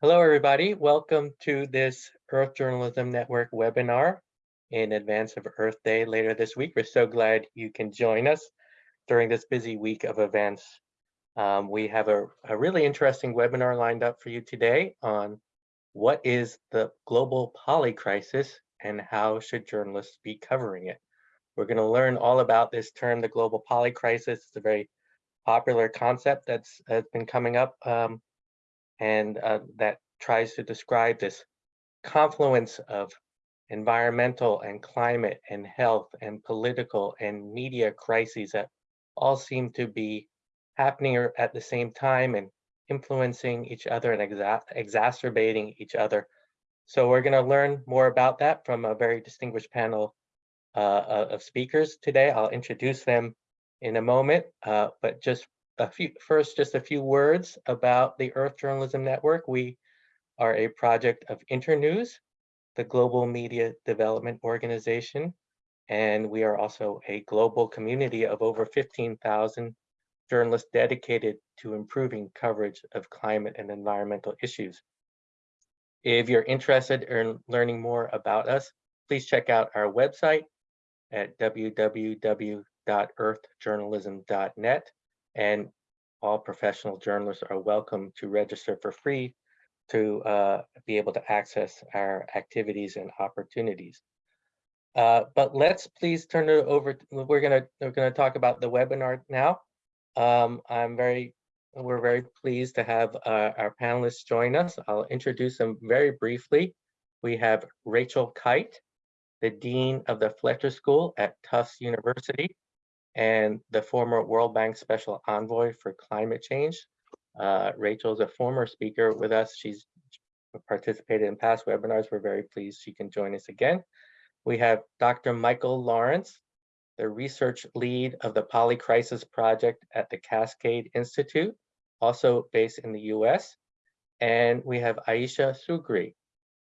Hello, everybody. Welcome to this Earth Journalism Network webinar in advance of Earth Day later this week. We're so glad you can join us during this busy week of events. Um, we have a, a really interesting webinar lined up for you today on what is the global poly crisis and how should journalists be covering it. We're going to learn all about this term, the global poly crisis. It's a very popular concept that's, that's been coming up um, and uh, that tries to describe this confluence of environmental and climate and health and political and media crises that all seem to be happening at the same time and influencing each other and exa exacerbating each other. So we're going to learn more about that from a very distinguished panel uh, of speakers today. I'll introduce them in a moment, uh, but just a few first, just a few words about the Earth Journalism Network. We are a project of Internews, the global media development organization, and we are also a global community of over 15,000 journalists dedicated to improving coverage of climate and environmental issues. If you're interested in learning more about us, please check out our website at www.earthjournalism.net and all professional journalists are welcome to register for free to uh, be able to access our activities and opportunities. Uh, but let's please turn it over. we're gonna we're gonna talk about the webinar now. Um, I'm very we're very pleased to have uh, our panelists join us. I'll introduce them very briefly. We have Rachel Kyte, the Dean of the Fletcher School at Tufts University and the former World Bank Special Envoy for Climate Change. Uh, Rachel is a former speaker with us. She's participated in past webinars. We're very pleased she can join us again. We have Dr. Michael Lawrence, the research lead of the Polycrisis Project at the Cascade Institute, also based in the US. And we have Aisha Sugri,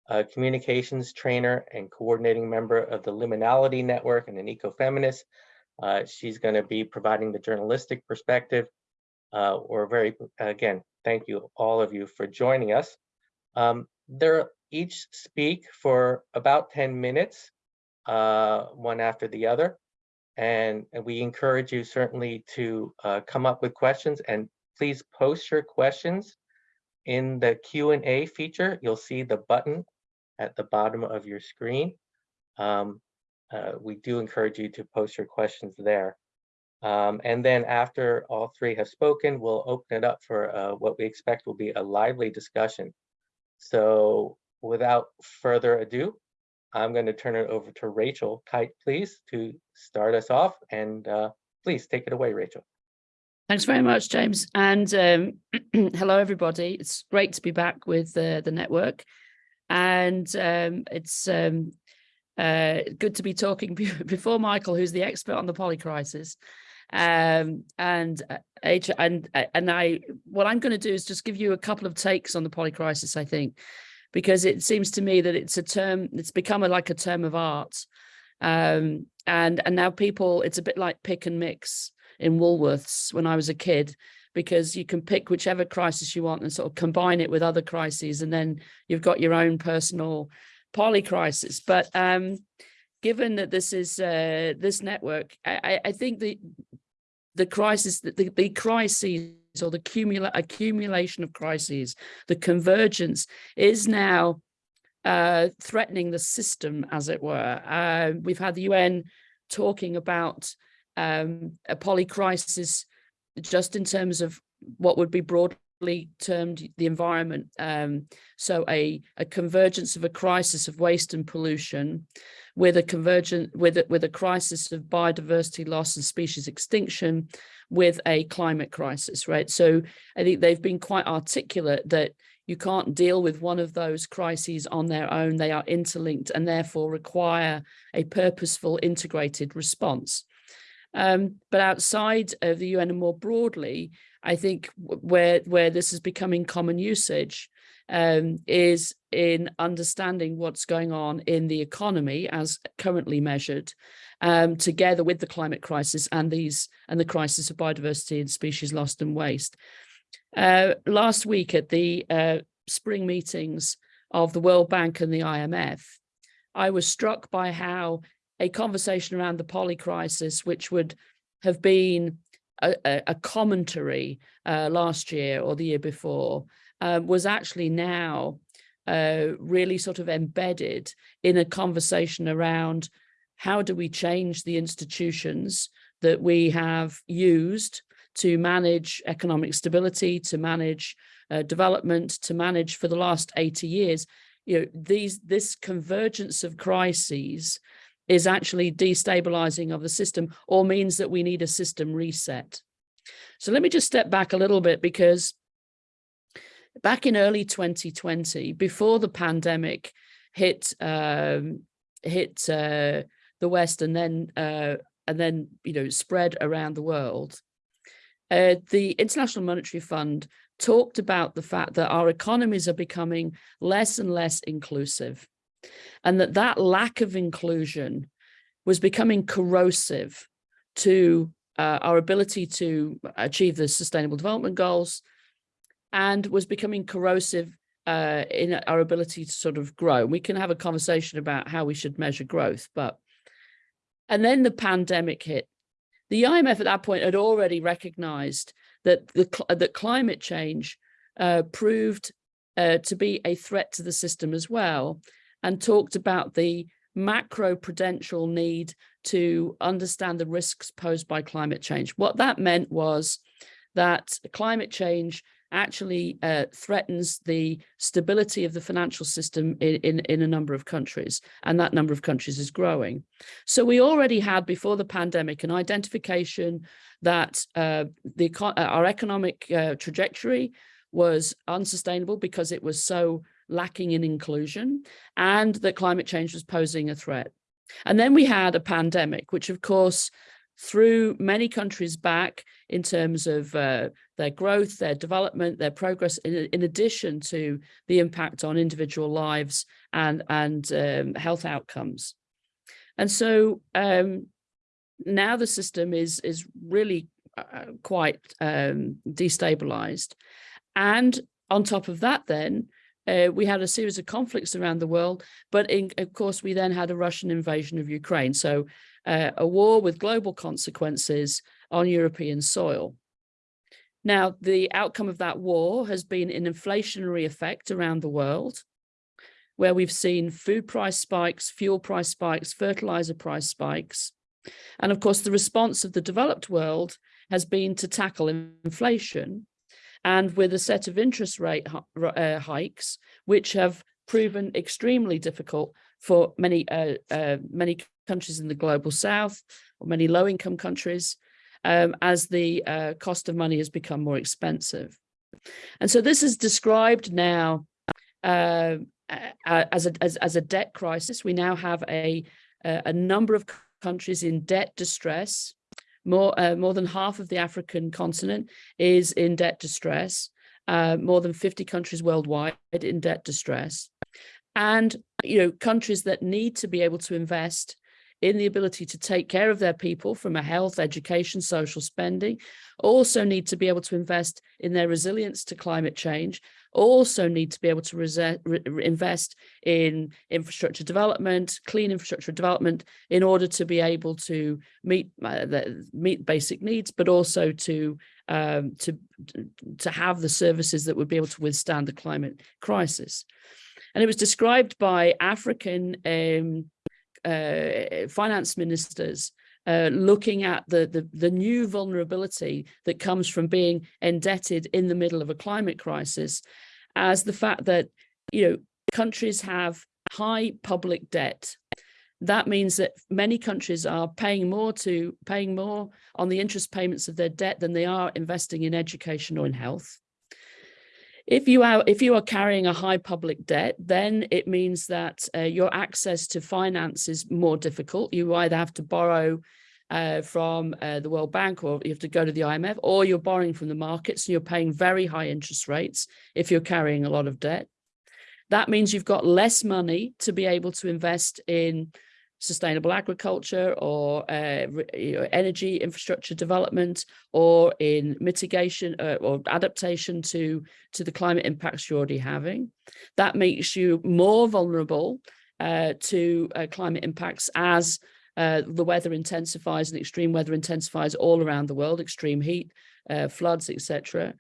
a communications trainer and coordinating member of the Liminality Network and an ecofeminist uh, she's going to be providing the journalistic perspective. Uh, we're very, again, thank you all of you for joining us. Um, they're each speak for about 10 minutes, uh, one after the other. And, and, we encourage you certainly to uh, come up with questions and please post your questions in the Q&A feature. You'll see the button at the bottom of your screen. Um, uh, we do encourage you to post your questions there. Um, and then after all three have spoken, we'll open it up for uh, what we expect will be a lively discussion. So without further ado, I'm going to turn it over to Rachel Kyte, please, to start us off. And uh, please take it away, Rachel. Thanks very much, James. And um, hello, everybody. It's great to be back with uh, the network. And um, it's um, uh, good to be talking before Michael, who's the expert on the polycrisis. Um, and uh, and uh, and I, what I'm going to do is just give you a couple of takes on the polycrisis. I think, because it seems to me that it's a term, it's become a, like a term of art, um, and and now people, it's a bit like pick and mix in Woolworths when I was a kid because you can pick whichever crisis you want and sort of combine it with other crises and then you've got your own personal polycrisis. But um, given that this is uh, this network, I, I think the the crisis, the, the crises or the cumula accumulation of crises, the convergence is now uh, threatening the system, as it were. Uh, we've had the UN talking about um, a polycrisis just in terms of what would be broad termed the environment. Um, so a, a convergence of a crisis of waste and pollution with a convergent with a, with a crisis of biodiversity loss and species extinction with a climate crisis, right? So I think they've been quite articulate that you can't deal with one of those crises on their own. They are interlinked and therefore require a purposeful integrated response. Um, but outside of the UN and more broadly, I think where where this is becoming common usage um, is in understanding what's going on in the economy as currently measured, um, together with the climate crisis and these and the crisis of biodiversity and species lost and waste. Uh, last week at the uh, spring meetings of the World Bank and the IMF, I was struck by how a conversation around the poly crisis, which would have been a, a, commentary uh, last year or the year before, um, was actually now uh, really sort of embedded in a conversation around how do we change the institutions that we have used to manage economic stability, to manage uh, development, to manage for the last 80 years. You know, these this convergence of crises is actually destabilizing of the system or means that we need a system reset. So let me just step back a little bit because back in early 2020, before the pandemic hit um, hit uh, the West and then uh, and then you know spread around the world, uh, the International Monetary Fund talked about the fact that our economies are becoming less and less inclusive and that that lack of inclusion was becoming corrosive to uh, our ability to achieve the sustainable development goals and was becoming corrosive uh, in our ability to sort of grow. We can have a conversation about how we should measure growth, but and then the pandemic hit. The IMF at that point had already recognized that the that climate change uh, proved uh, to be a threat to the system as well, and talked about the macro prudential need to understand the risks posed by climate change. What that meant was that climate change actually uh, threatens the stability of the financial system in, in, in, a number of countries, and that number of countries is growing. So we already had, before the pandemic, an identification that uh, the uh, our economic uh, trajectory was unsustainable because it was so lacking in inclusion and that climate change was posing a threat. And then we had a pandemic, which of course threw many countries back in terms of uh, their growth, their development, their progress, in, in, addition to the impact on individual lives and, and um, health outcomes. And so um, now the system is, is really uh, quite um, destabilized. And on top of that, then, uh, we had a series of conflicts around the world, but in, of course, we then had a Russian invasion of Ukraine. So uh, a war with global consequences on European soil. Now, the outcome of that war has been an inflationary effect around the world, where we've seen food price spikes, fuel price spikes, fertilizer price spikes. And of course, the response of the developed world has been to tackle inflation and with a set of interest rate uh, hikes, which have proven extremely difficult for many uh, uh, many countries in the global south or many low-income countries um, as the uh, cost of money has become more expensive. And so this is described now uh, as, a, as, as, a debt crisis. We now have a, a number of countries in debt distress more, uh, more than half of the African continent is in debt distress, uh, more than 50 countries worldwide in debt distress. And, you know, countries that need to be able to invest in the ability to take care of their people from a health, education, social spending, also need to be able to invest in their resilience to climate change, also need to be able to invest in infrastructure development, clean infrastructure development, in order to be able to meet uh, the, meet basic needs, but also to um, to to have the services that would be able to withstand the climate crisis. And it was described by African um, uh, finance ministers uh, looking at the, the, the new vulnerability that comes from being indebted in the middle of a climate crisis as the fact that, you know, countries have high public debt. That means that many countries are paying more to paying more on the interest payments of their debt than they are investing in education or in health. If you are if you are carrying a high public debt, then it means that uh, your access to finance is more difficult. You either have to borrow uh, from uh, the World Bank or you have to go to the IMF or you're borrowing from the markets and you're paying very high interest rates if you're carrying a lot of debt. That means you've got less money to be able to invest in sustainable agriculture or uh, you know, energy infrastructure development or in mitigation uh, or adaptation to to the climate impacts you're already having. That makes you more vulnerable uh, to uh, climate impacts as uh, the weather intensifies and extreme weather intensifies all around the world, extreme heat, uh, floods, etc.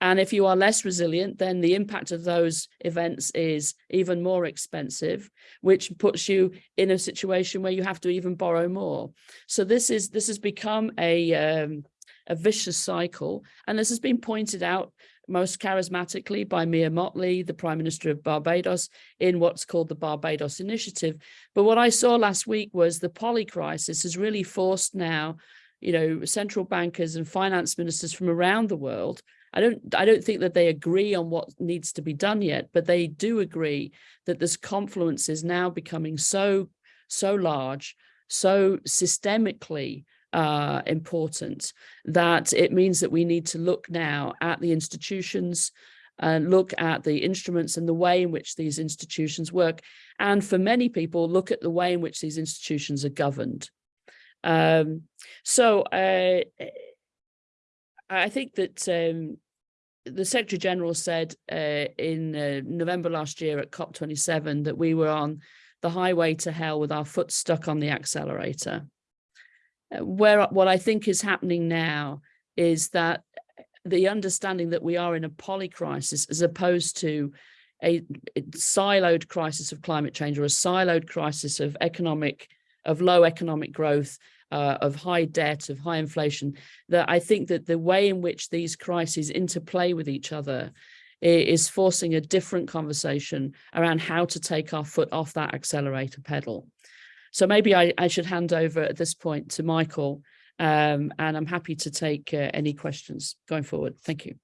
And if you are less resilient, then the impact of those events is even more expensive, which puts you in a situation where you have to even borrow more. So this is this has become a um, a vicious cycle, and this has been pointed out most charismatically by Mia Mottley, the Prime Minister of Barbados, in what's called the Barbados Initiative. But what I saw last week was the poly crisis has really forced now, you know, central bankers and finance ministers from around the world. I don't I don't think that they agree on what needs to be done yet, but they do agree that this confluence is now becoming so, so large, so systemically uh, important that it means that we need to look now at the institutions and look at the instruments and the way in which these institutions work. And for many people, look at the way in which these institutions are governed. Um, so uh, I think that um, the Secretary General said uh, in uh, November last year at COP27 that we were on the highway to hell with our foot stuck on the accelerator. Uh, where what I think is happening now is that the understanding that we are in a poly crisis as opposed to a siloed crisis of climate change or a siloed crisis of economic of low economic growth uh, of high debt of high inflation that I think that the way in which these crises interplay with each other is forcing a different conversation around how to take our foot off that accelerator pedal. So maybe I, I should hand over at this point to Michael, um, and I'm happy to take uh, any questions going forward. Thank you.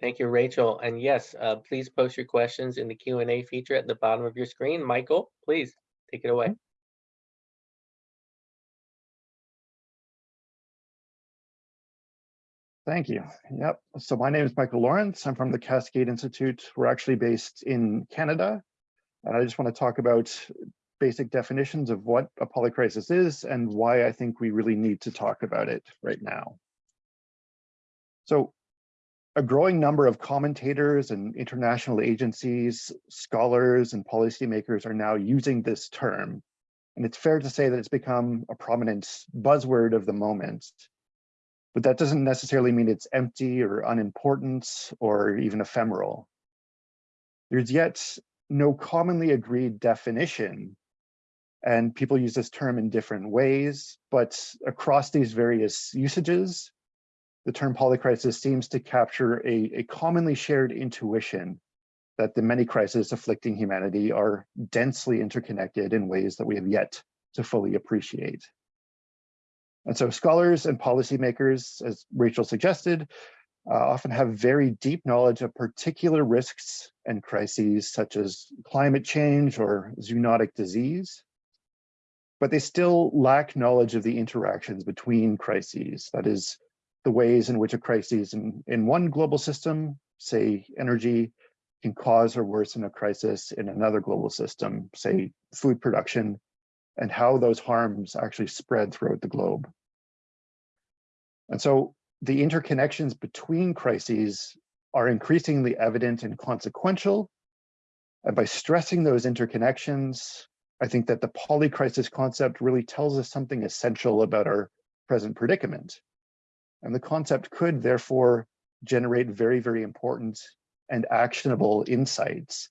Thank you, Rachel. And yes, uh, please post your questions in the Q&A feature at the bottom of your screen. Michael, please take it away. Thank you. Yep. So my name is Michael Lawrence. I'm from the Cascade Institute. We're actually based in Canada. And I just want to talk about basic definitions of what a polycrisis is and why I think we really need to talk about it right now. So a growing number of commentators and international agencies, scholars and policymakers are now using this term. And it's fair to say that it's become a prominent buzzword of the moment. But that doesn't necessarily mean it's empty or unimportant or even ephemeral. There's yet no commonly agreed definition and people use this term in different ways, but across these various usages, the term polycrisis seems to capture a, a commonly shared intuition that the many crises afflicting humanity are densely interconnected in ways that we have yet to fully appreciate. And so scholars and policymakers, as Rachel suggested, uh, often have very deep knowledge of particular risks and crises such as climate change or zoonotic disease but they still lack knowledge of the interactions between crises. That is, the ways in which a crisis in, in one global system, say energy, can cause or worsen a crisis in another global system, say food production, and how those harms actually spread throughout the globe. And so the interconnections between crises are increasingly evident and consequential. And by stressing those interconnections, I think that the polycrisis concept really tells us something essential about our present predicament. And the concept could therefore generate very, very important and actionable insights,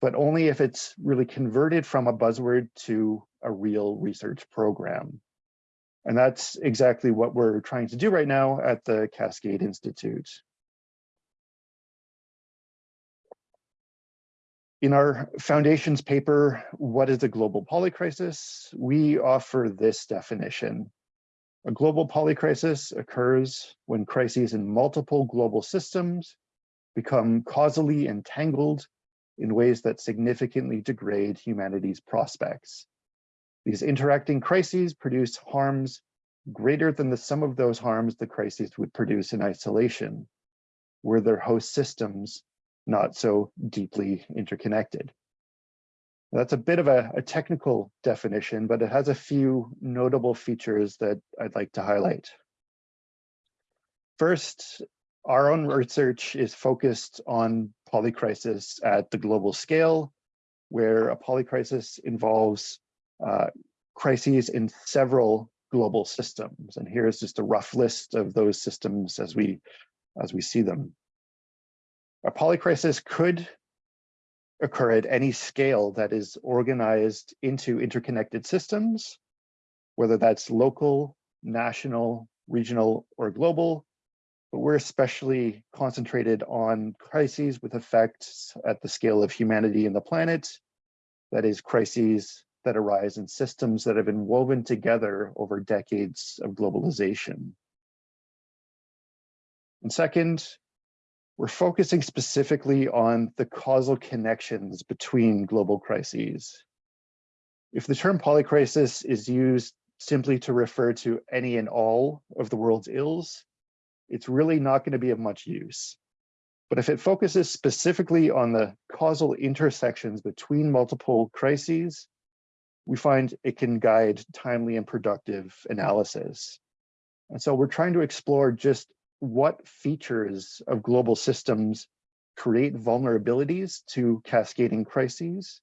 but only if it's really converted from a buzzword to a real research program. And that's exactly what we're trying to do right now at the Cascade Institute. In our foundations paper, What is a Global Polycrisis? We offer this definition. A global polycrisis occurs when crises in multiple global systems become causally entangled in ways that significantly degrade humanity's prospects. These interacting crises produce harms greater than the sum of those harms the crises would produce in isolation, were their host systems not so deeply interconnected. That's a bit of a, a technical definition, but it has a few notable features that I'd like to highlight. First, our own research is focused on polycrisis at the global scale, where a polycrisis involves uh, crises in several global systems. And here's just a rough list of those systems as we, as we see them. A polycrisis could occur at any scale that is organized into interconnected systems, whether that's local, national, regional, or global. But we're especially concentrated on crises with effects at the scale of humanity and the planet, that is crises that arise in systems that have been woven together over decades of globalization. And second, we're focusing specifically on the causal connections between global crises. If the term polycrisis is used simply to refer to any and all of the world's ills, it's really not going to be of much use. But if it focuses specifically on the causal intersections between multiple crises, we find it can guide timely and productive analysis. And so we're trying to explore just what features of global systems create vulnerabilities to cascading crises.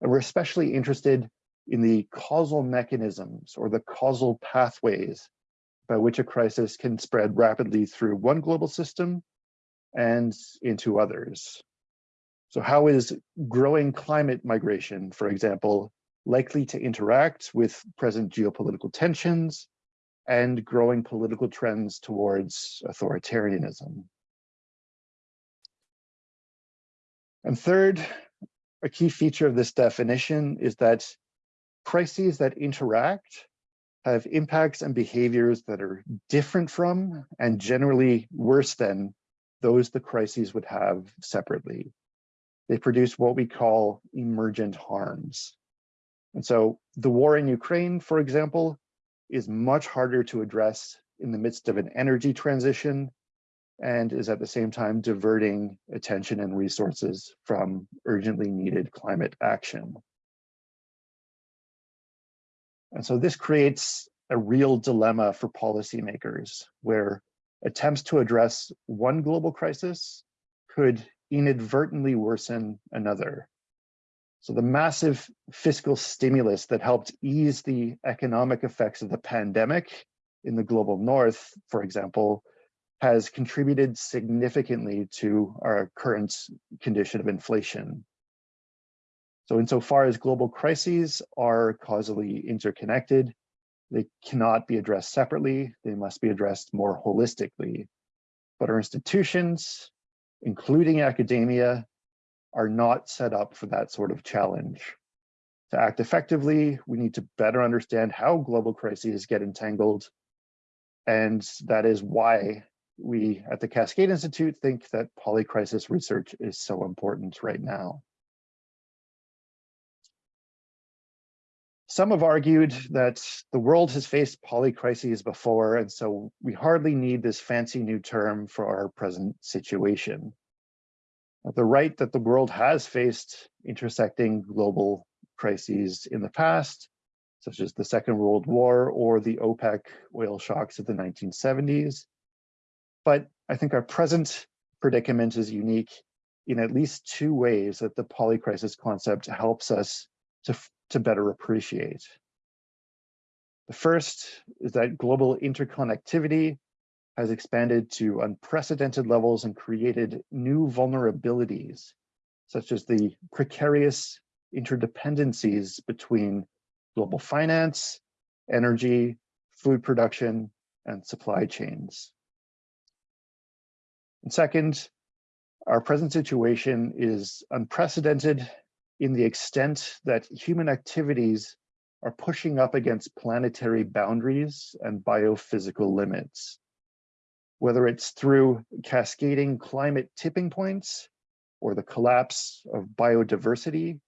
And we're especially interested in the causal mechanisms or the causal pathways by which a crisis can spread rapidly through one global system and into others. So how is growing climate migration, for example, likely to interact with present geopolitical tensions and growing political trends towards authoritarianism. And third, a key feature of this definition is that crises that interact have impacts and behaviors that are different from and generally worse than those the crises would have separately. They produce what we call emergent harms. And so the war in Ukraine, for example, is much harder to address in the midst of an energy transition and is at the same time diverting attention and resources from urgently needed climate action. And so this creates a real dilemma for policymakers where attempts to address one global crisis could inadvertently worsen another. So the massive fiscal stimulus that helped ease the economic effects of the pandemic in the global north, for example, has contributed significantly to our current condition of inflation. So insofar as global crises are causally interconnected, they cannot be addressed separately, they must be addressed more holistically. But our institutions, including academia, are not set up for that sort of challenge. To act effectively, we need to better understand how global crises get entangled. And that is why we at the Cascade Institute think that polycrisis research is so important right now. Some have argued that the world has faced polycrises before, and so we hardly need this fancy new term for our present situation the right that the world has faced intersecting global crises in the past, such as the Second World War or the OPEC oil shocks of the 1970s. But I think our present predicament is unique in at least two ways that the polycrisis concept helps us to, to better appreciate. The first is that global interconnectivity has expanded to unprecedented levels and created new vulnerabilities, such as the precarious interdependencies between global finance, energy, food production, and supply chains. And second, our present situation is unprecedented in the extent that human activities are pushing up against planetary boundaries and biophysical limits whether it's through cascading climate tipping points or the collapse of biodiversity,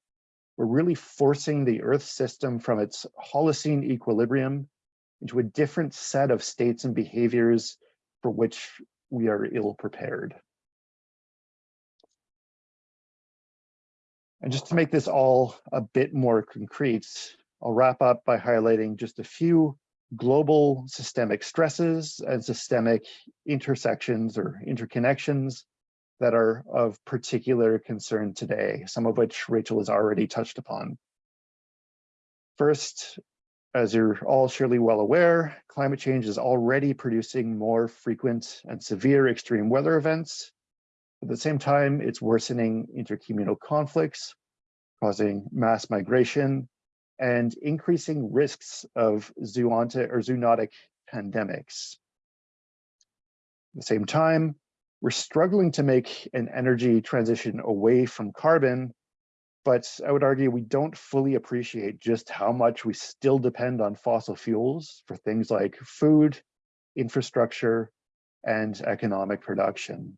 we're really forcing the Earth system from its Holocene equilibrium into a different set of states and behaviors for which we are ill prepared. And just to make this all a bit more concrete, I'll wrap up by highlighting just a few global systemic stresses and systemic intersections or interconnections that are of particular concern today, some of which Rachel has already touched upon. First, as you're all surely well aware, climate change is already producing more frequent and severe extreme weather events. At the same time, it's worsening intercommunal conflicts, causing mass migration, and increasing risks of zoonotic or zoonotic pandemics. At the same time, we're struggling to make an energy transition away from carbon, but I would argue we don't fully appreciate just how much we still depend on fossil fuels for things like food, infrastructure, and economic production.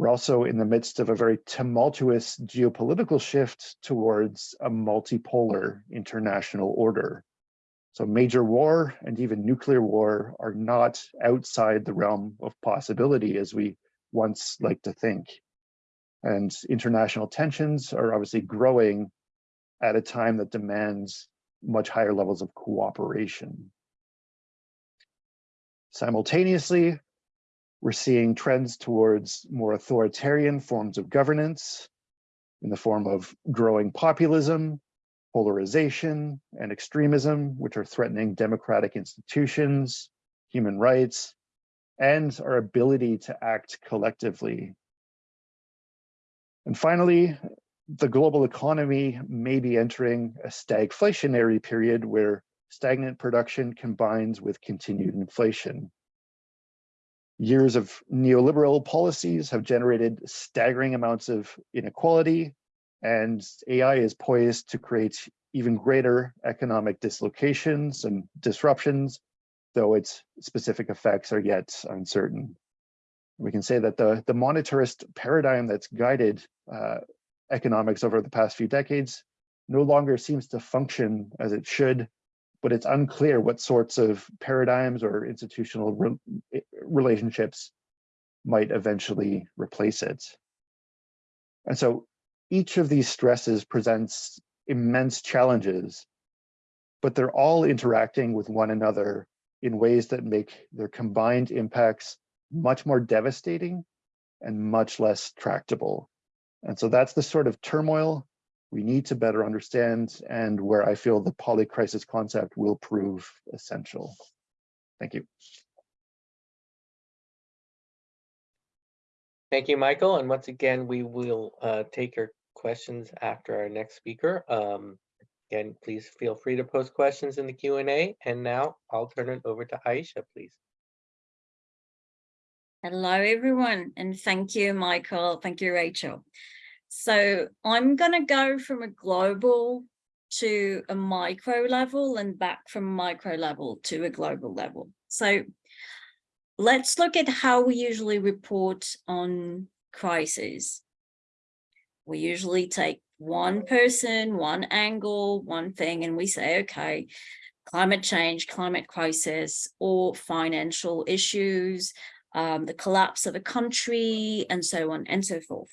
We're also in the midst of a very tumultuous geopolitical shift towards a multipolar international order. So major war and even nuclear war are not outside the realm of possibility as we once like to think. And international tensions are obviously growing at a time that demands much higher levels of cooperation. Simultaneously, we're seeing trends towards more authoritarian forms of governance in the form of growing populism, polarization, and extremism, which are threatening democratic institutions, human rights, and our ability to act collectively. And finally, the global economy may be entering a stagflationary period where stagnant production combines with continued inflation. Years of neoliberal policies have generated staggering amounts of inequality, and AI is poised to create even greater economic dislocations and disruptions, though its specific effects are yet uncertain. We can say that the, the monetarist paradigm that's guided uh, economics over the past few decades no longer seems to function as it should but it's unclear what sorts of paradigms or institutional re eh, relationships might eventually replace it. And so each of these stresses presents immense challenges, but they're all interacting with one another in ways that make their combined impacts much more devastating and much less tractable. And so that's the sort of turmoil we need to better understand and where I feel the polycrisis concept will prove essential. Thank you. Thank you, Michael. And once again, we will uh, take your questions after our next speaker. Um, again, please feel free to post questions in the Q&A. And now I'll turn it over to Aisha, please. Hello, everyone, and thank you, Michael. Thank you, Rachel. So I'm going to go from a global to a micro level and back from micro level to a global level. So let's look at how we usually report on crises. We usually take one person, one angle, one thing, and we say, okay, climate change, climate crisis, or financial issues, um, the collapse of a country, and so on and so forth.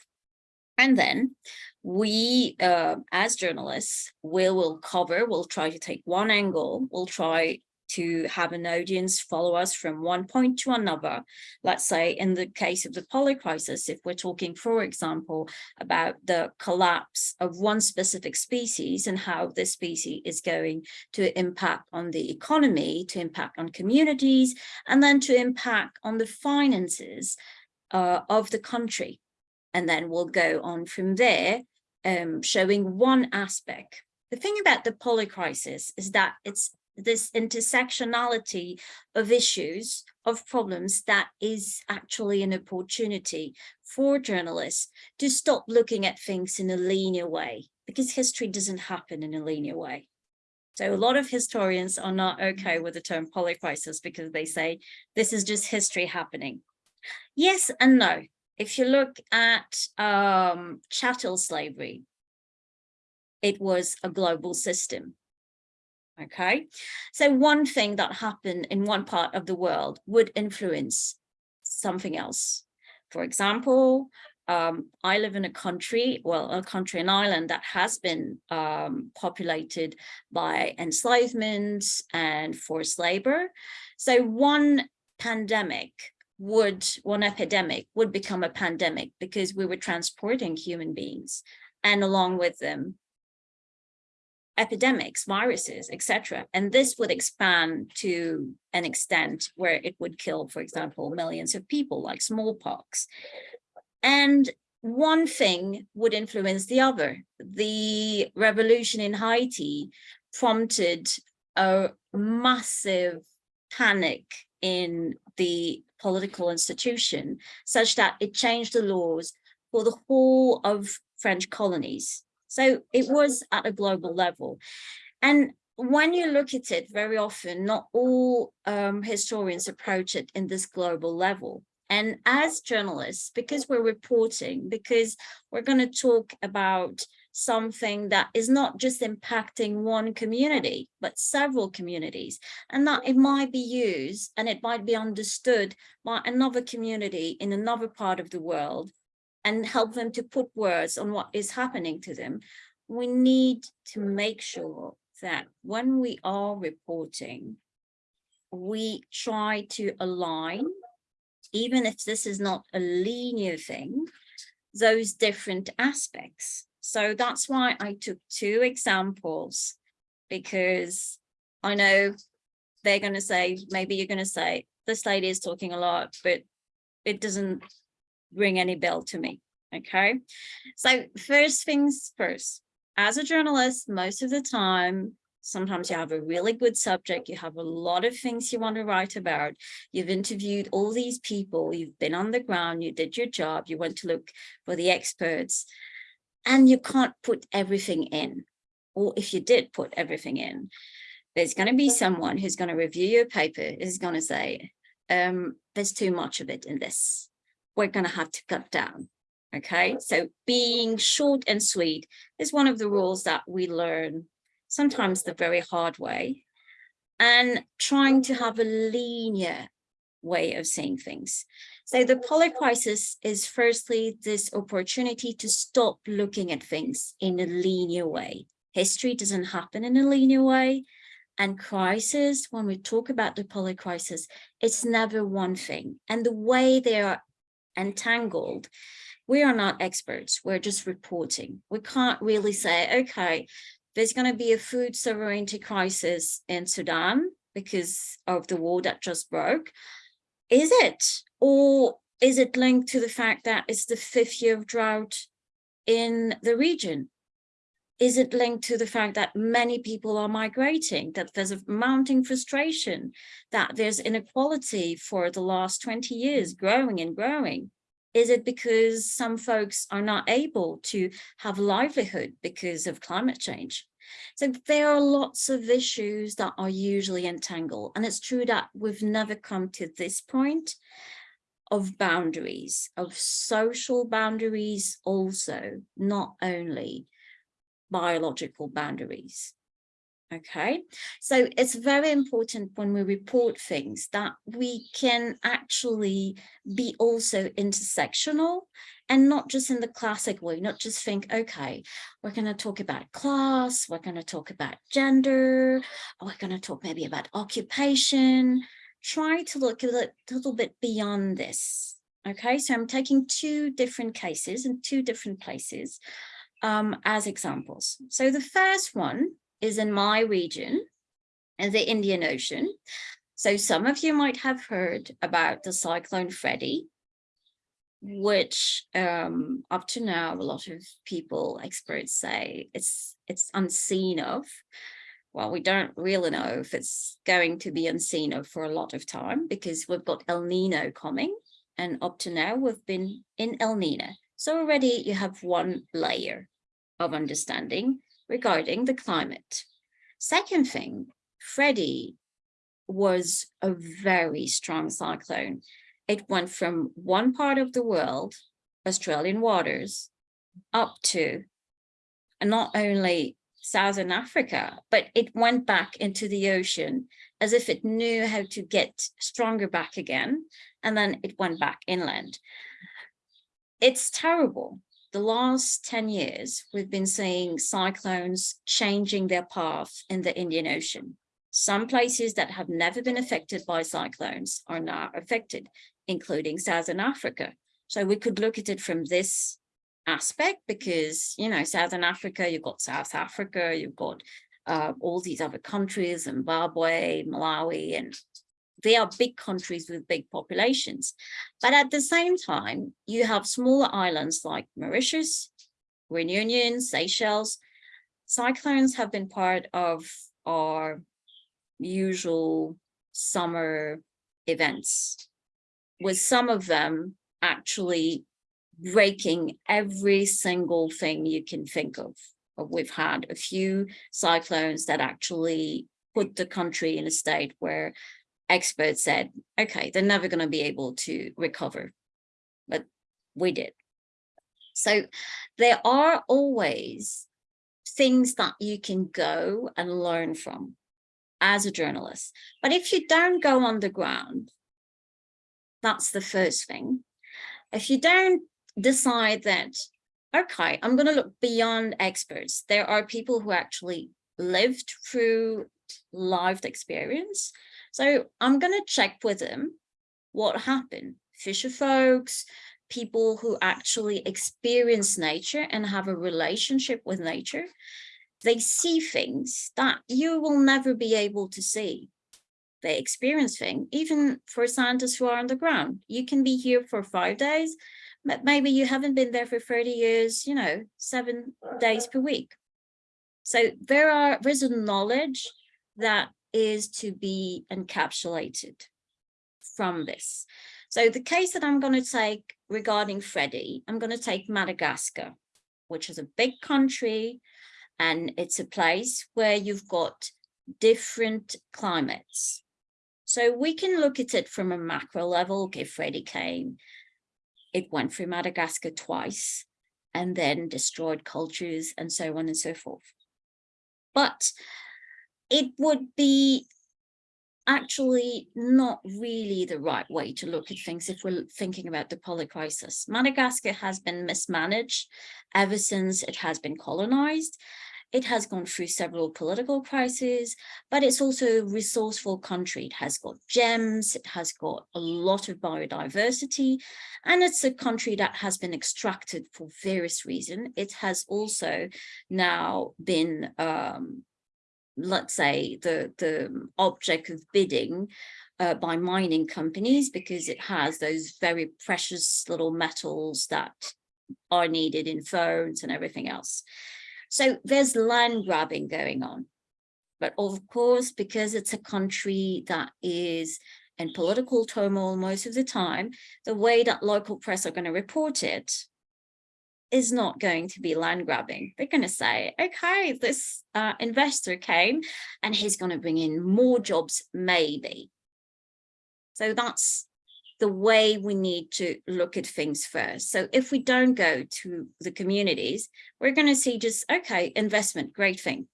And then we, uh, as journalists, will will cover, we'll try to take one angle, we'll try to have an audience follow us from one point to another. Let's say in the case of the polycrisis, if we're talking, for example, about the collapse of one specific species and how this species is going to impact on the economy, to impact on communities, and then to impact on the finances uh, of the country and then we'll go on from there, um, showing one aspect. The thing about the polycrisis is that it's this intersectionality of issues, of problems that is actually an opportunity for journalists to stop looking at things in a linear way, because history doesn't happen in a linear way. So a lot of historians are not okay with the term polycrisis because they say this is just history happening. Yes and no if you look at um, chattel slavery, it was a global system. Okay, so one thing that happened in one part of the world would influence something else. For example, um, I live in a country, well, a country, an island that has been um, populated by enslavement and forced labor. So one pandemic would, one epidemic would become a pandemic because we were transporting human beings and along with them epidemics, viruses, etc. And this would expand to an extent where it would kill, for example, millions of people like smallpox. And one thing would influence the other. The revolution in Haiti prompted a massive panic in the political institution such that it changed the laws for the whole of French colonies. So it was at a global level. And when you look at it very often, not all um, historians approach it in this global level. And as journalists, because we're reporting, because we're going to talk about something that is not just impacting one community, but several communities, and that it might be used and it might be understood by another community in another part of the world and help them to put words on what is happening to them. We need to make sure that when we are reporting, we try to align, even if this is not a linear thing, those different aspects. So that's why I took two examples, because I know they're going to say, maybe you're going to say, this lady is talking a lot, but it doesn't ring any bell to me. Okay, so first things first, as a journalist, most of the time, sometimes you have a really good subject, you have a lot of things you want to write about, you've interviewed all these people, you've been on the ground, you did your job, you went to look for the experts, and you can't put everything in. Or if you did put everything in, there's going to be someone who's going to review your paper, is going to say, um, there's too much of it in this. We're going to have to cut down. Okay, so being short and sweet is one of the rules that we learn sometimes the very hard way and trying to have a linear way of seeing things. So the polycrisis is firstly this opportunity to stop looking at things in a linear way. History doesn't happen in a linear way. And crisis, when we talk about the polycrisis, it's never one thing. And the way they are entangled we are not experts. We're just reporting. We can't really say, okay, there's going to be a food sovereignty crisis in Sudan because of the war that just broke. Is it? Or is it linked to the fact that it's the fifth year of drought in the region? Is it linked to the fact that many people are migrating, that there's a mounting frustration, that there's inequality for the last 20 years growing and growing? Is it because some folks are not able to have livelihood because of climate change? So there are lots of issues that are usually entangled. And it's true that we've never come to this point of boundaries, of social boundaries also, not only biological boundaries. Okay, so it's very important when we report things that we can actually be also intersectional and not just in the classic way, not just think, okay, we're going to talk about class, we're going to talk about gender, we're going to talk maybe about occupation. Try to look a little, bit beyond this. Okay, so I'm taking two different cases in two different places um, as examples. So the first one is in my region, in the Indian Ocean. So some of you might have heard about the cyclone Freddy, which um, up to now, a lot of people, experts say it's it's unseen of. Well, we don't really know if it's going to be unseen of for a lot of time because we've got El Nino coming and up to now we've been in El Nino. So already you have one layer of understanding regarding the climate. Second thing, Freddy was a very strong cyclone. It went from one part of the world, Australian waters, up to not only Southern Africa, but it went back into the ocean as if it knew how to get stronger back again. And then it went back inland. it's terrible. The last 10 years, we've been seeing cyclones changing their path in the Indian Ocean. Some places that have never been affected by cyclones are now affected, including Southern Africa. So we could look at it from this aspect because, you know, Southern Africa, you've got South Africa, you've got uh, all these other countries, Zimbabwe, Malawi, and they are big countries with big populations. But at the same time, you have smaller islands like Mauritius, Reunion, Seychelles. Cyclones have been part of our usual summer events, with some of them actually breaking every single thing you can think of. We've had a few cyclones that actually put the country in a state where experts said, okay, they're never going to be able to recover, but we did. So there are always things that you can go and learn from as a journalist. But if you don't go on the ground, that's the first thing. If you don't decide that, okay, I'm going to look beyond experts. There are people who actually lived through lived experience so I'm going to check with them what happened. Fisher folks, people who actually experience nature and have a relationship with nature, they see things that you will never be able to see. They experience things, even for scientists who are on the ground. You can be here for five days, but maybe you haven't been there for 30 years, you know, seven days per week. So there are, there's a knowledge that is to be encapsulated from this. So the case that I'm going to take regarding Freddy, I'm going to take Madagascar, which is a big country, and it's a place where you've got different climates. So we can look at it from a macro level. Okay, Freddy came, it went through Madagascar twice, and then destroyed cultures and so on and so forth. But it would be actually not really the right way to look at things if we're thinking about the polycrisis. Madagascar has been mismanaged ever since it has been colonized. It has gone through several political crises, but it's also a resourceful country. It has got gems, it has got a lot of biodiversity, and it's a country that has been extracted for various reasons. It has also now been um, let's say, the, the object of bidding uh, by mining companies because it has those very precious little metals that are needed in phones and everything else. So there's land grabbing going on. But of course, because it's a country that is in political turmoil most of the time, the way that local press are going to report it is not going to be land grabbing. They're going to say, okay, this uh, investor came and he's going to bring in more jobs, maybe. So that's the way we need to look at things first. So if we don't go to the communities, we're going to see just, okay, investment, great thing.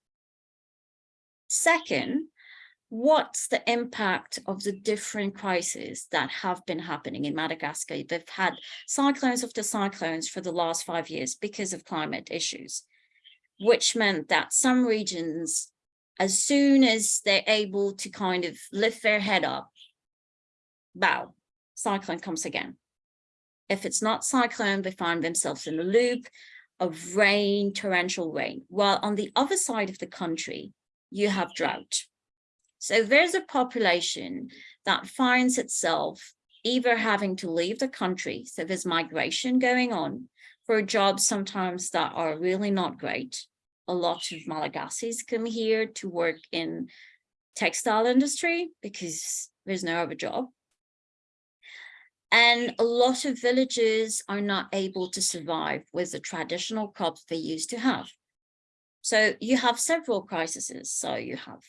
Second, what's the impact of the different crises that have been happening in Madagascar? They've had cyclones after cyclones for the last five years because of climate issues, which meant that some regions, as soon as they're able to kind of lift their head up, bow, cyclone comes again. If it's not cyclone, they find themselves in a loop of rain, torrential rain. While on the other side of the country, you have drought so there's a population that finds itself either having to leave the country, so there's migration going on for jobs sometimes that are really not great. A lot of Malagasis come here to work in textile industry because there's no other job. And a lot of villages are not able to survive with the traditional crops they used to have. So you have several crises. So you have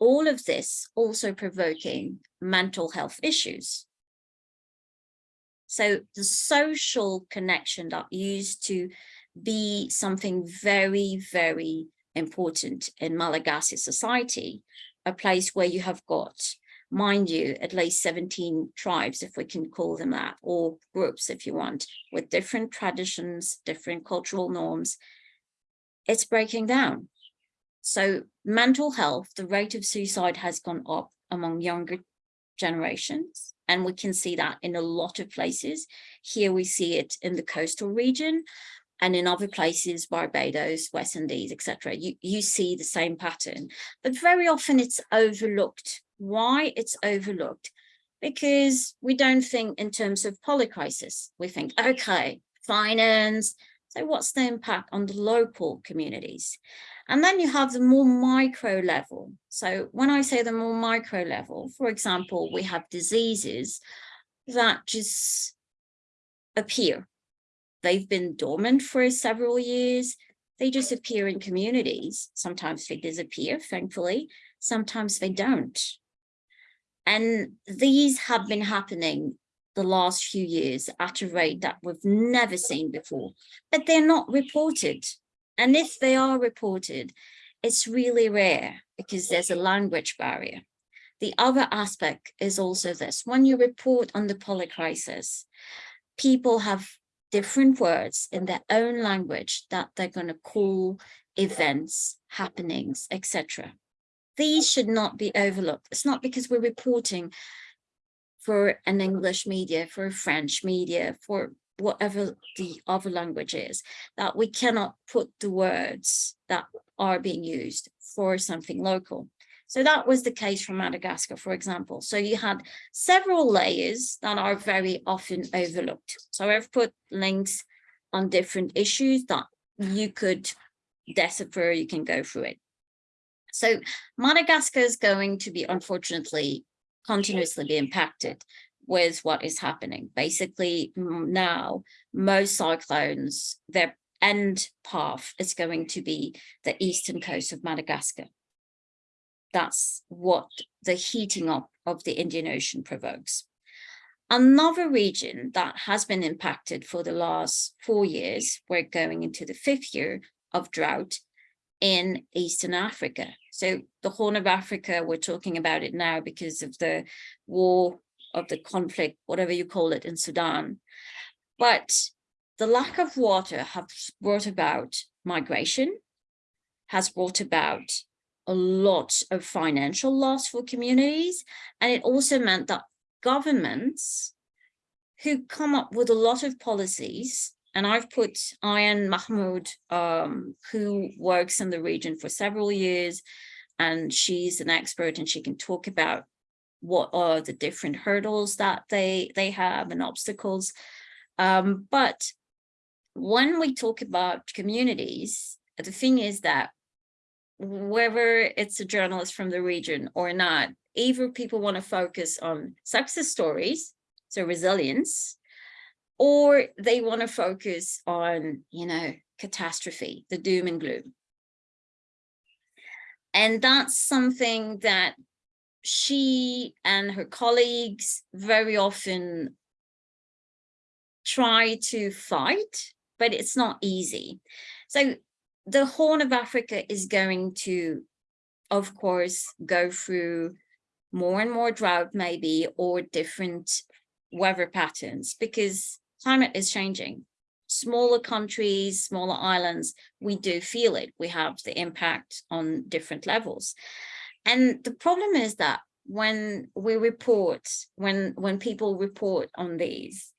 all of this also provoking mental health issues. So the social connection that used to be something very, very important in Malagasy society, a place where you have got mind you, at least 17 tribes, if we can call them that, or groups if you want, with different traditions, different cultural norms, it's breaking down. So mental health, the rate of suicide has gone up among younger generations. And we can see that in a lot of places. Here we see it in the coastal region and in other places, Barbados, West Indies, etc. You, you see the same pattern, but very often it's overlooked. Why it's overlooked? Because we don't think in terms of polycrisis. We think, okay, finance. So what's the impact on the local communities? And then you have the more micro level. So when I say the more micro level, for example, we have diseases that just appear. They've been dormant for several years. They just appear in communities. Sometimes they disappear, thankfully. Sometimes they don't. And these have been happening the last few years at a rate that we've never seen before, but they're not reported. And if they are reported, it's really rare because there's a language barrier. The other aspect is also this, when you report on the polycrisis, people have different words in their own language that they're going to call events, happenings, etc. These should not be overlooked. It's not because we're reporting for an English media, for a French media, for whatever the other language is, that we cannot put the words that are being used for something local. So that was the case for Madagascar, for example. So you had several layers that are very often overlooked. So I've put links on different issues that you could decipher, you can go through it. So Madagascar is going to be, unfortunately, continuously be impacted with what is happening. Basically now, most cyclones, their end path is going to be the eastern coast of Madagascar. That's what the heating up of the Indian Ocean provokes. Another region that has been impacted for the last four years, we're going into the fifth year of drought in Eastern Africa. So the Horn of Africa, we're talking about it now because of the war of the conflict, whatever you call it in Sudan. But the lack of water has brought about migration, has brought about a lot of financial loss for communities. And it also meant that governments who come up with a lot of policies, and I've put Ayan Mahmoud, um, who works in the region for several years, and she's an expert and she can talk about what are the different hurdles that they they have and obstacles. Um, but when we talk about communities the thing is that whether it's a journalist from the region or not either people want to focus on success stories so resilience or they want to focus on you know catastrophe the doom and gloom and that's something that she and her colleagues very often try to fight, but it's not easy. So the Horn of Africa is going to, of course, go through more and more drought maybe or different weather patterns because climate is changing. Smaller countries, smaller islands, we do feel it. We have the impact on different levels. And the problem is that when we report, when, when people report on these,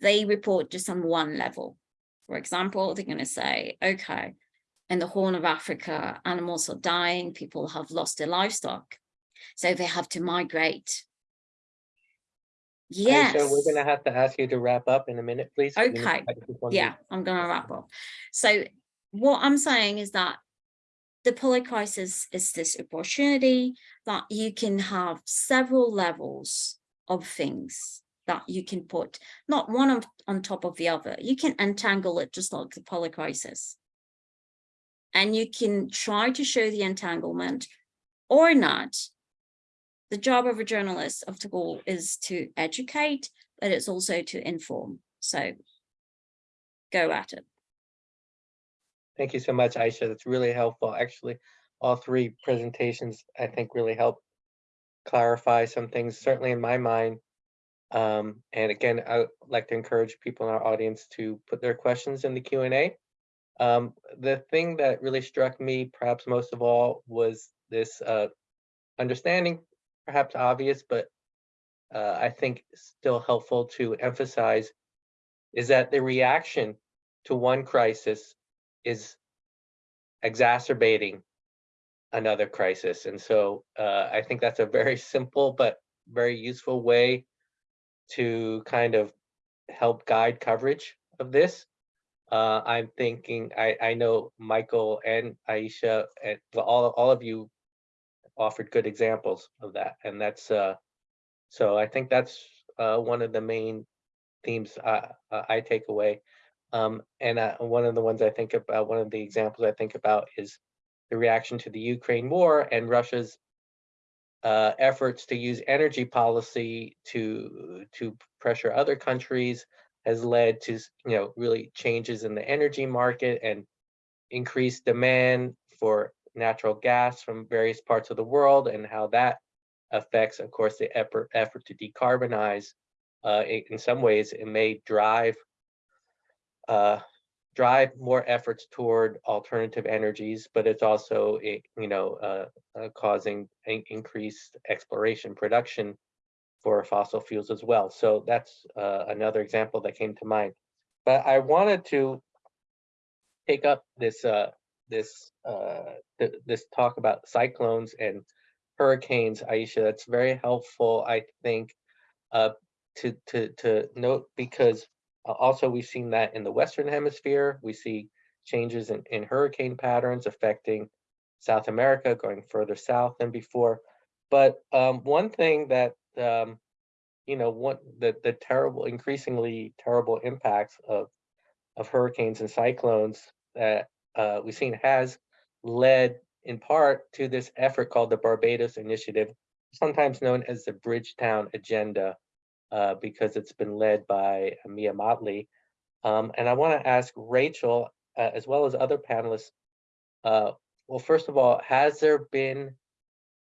they report just on one level. For example, they're going to say, okay, in the Horn of Africa, animals are dying, people have lost their livestock, so they have to migrate. Yes. So we're gonna have to ask you to wrap up in a minute, please. To Okay. take this one Yeah. I'm going to wrap up. So what I'm saying is that the polycrisis is this opportunity that you can have several levels of things that you can put, not one on, on top of the other. You can entangle it just like the polycrisis. And you can try to show the entanglement or not. The job of a journalist, of all, is to educate, but it's also to inform. So go at it. Thank you so much, Aisha. That's really helpful. Actually, all three presentations, I think, really help clarify some things, certainly in my mind. Um, and again, I would like to encourage people in our audience to put their questions in the Q and A. Um, the thing that really struck me perhaps most of all was this uh, understanding, perhaps obvious, but uh, I think still helpful to emphasize is that the reaction to one crisis is exacerbating another crisis. And so uh, I think that's a very simple but very useful way to kind of help guide coverage of this. Uh, I'm thinking, I, I know Michael and Aisha and all, all of you offered good examples of that. And that's, uh, so I think that's uh, one of the main themes uh, uh, I take away. Um, and uh, one of the ones I think about, one of the examples I think about is the reaction to the Ukraine war and Russia's uh, efforts to use energy policy to to pressure other countries has led to you know really changes in the energy market and increased demand for natural gas from various parts of the world and how that affects of course the effort effort to decarbonize uh, in some ways it may drive uh, drive more efforts toward alternative energies, but it's also, you know, uh, uh, causing in- increased exploration production for fossil fuels as well. So that's uh, another example that came to mind. But I wanted to take up this uh, this uh, th- this talk about cyclones and hurricanes, Aisha. That's very helpful, I think, uh, to to to note because uh, Also, we've seen that in the Western Hemisphere. We see changes in, in hurricane patterns affecting South America, going further south than before. But um, one thing that, um, you know, one the, the terrible, increasingly terrible impacts of, of hurricanes and cyclones that uh, we've seen has led in part to this effort called the Barbados Initiative, sometimes known as the Bridgetown Agenda, uh, because it's been led by Mia Mottley. Um, and I want to ask Rachel, uh, as well as other panelists, uh, well, first of all, has there been